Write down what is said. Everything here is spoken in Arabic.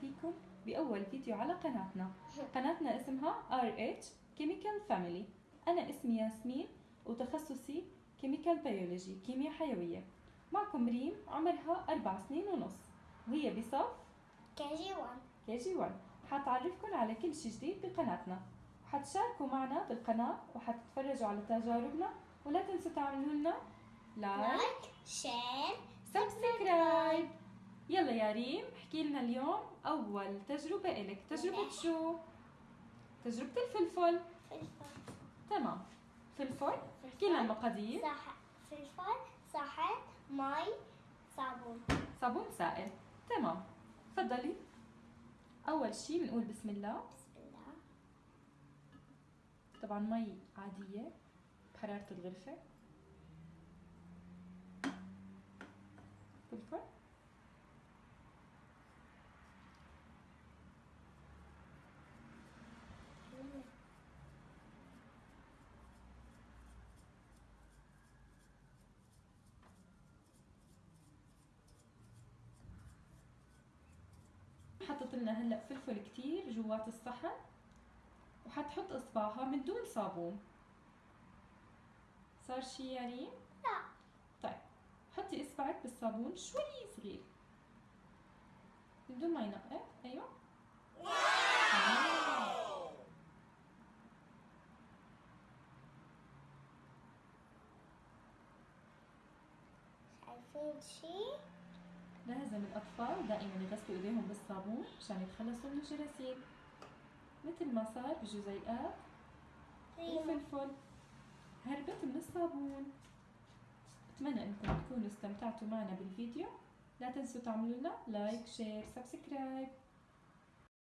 فيكم بأول فيديو على قناتنا. قناتنا اسمها RH Chemical Family. أنا اسمي ياسمين وتخصصي Chemical Biology كيمياء حيوية. معكم ريم عمرها أربع سنين ونص. وهي بصف كي جي 1 كي جي 1 حتعرفكم على كل شي جديد بقناتنا. وحتشاركوا معنا بالقناة وحتتفرجوا على تجاربنا. ولا تنسوا تعملوا لنا like like share subscribe يلا يا ريم احكي لنا اليوم. أول تجربة إلك. تجربة شو؟ تجربة الفلفل. فلفل. تمام. فلفل. احكي لنا المقادير. فلفل صحن مي صابون. صابون سائل. تمام. تفضلي. أول شي بنقول بسم الله. بسم الله. طبعا مي عادية بحرارة الغرفة فلفل حطت لنا هلا فلفل كتير جوات الصحن. وحتحط إصبعها من دون صابون. صار شي يا ريم؟ لا. طيب حطي إصبعك بالصابون شوي صغير. من دون ما ينقط أيوه. آه. شايفين شي؟ لازم الأطفال دائما يغسلوا إيديهم بالصابون مشان يتخلصوا من الجراثيم. مثل ما صار بجزيئات ريمو الفلفل هربت من الصابون. أتمنى أنكم تكونوا استمتعتوا معنا بالفيديو. لا تنسوا تعملوا لنا like share subscribe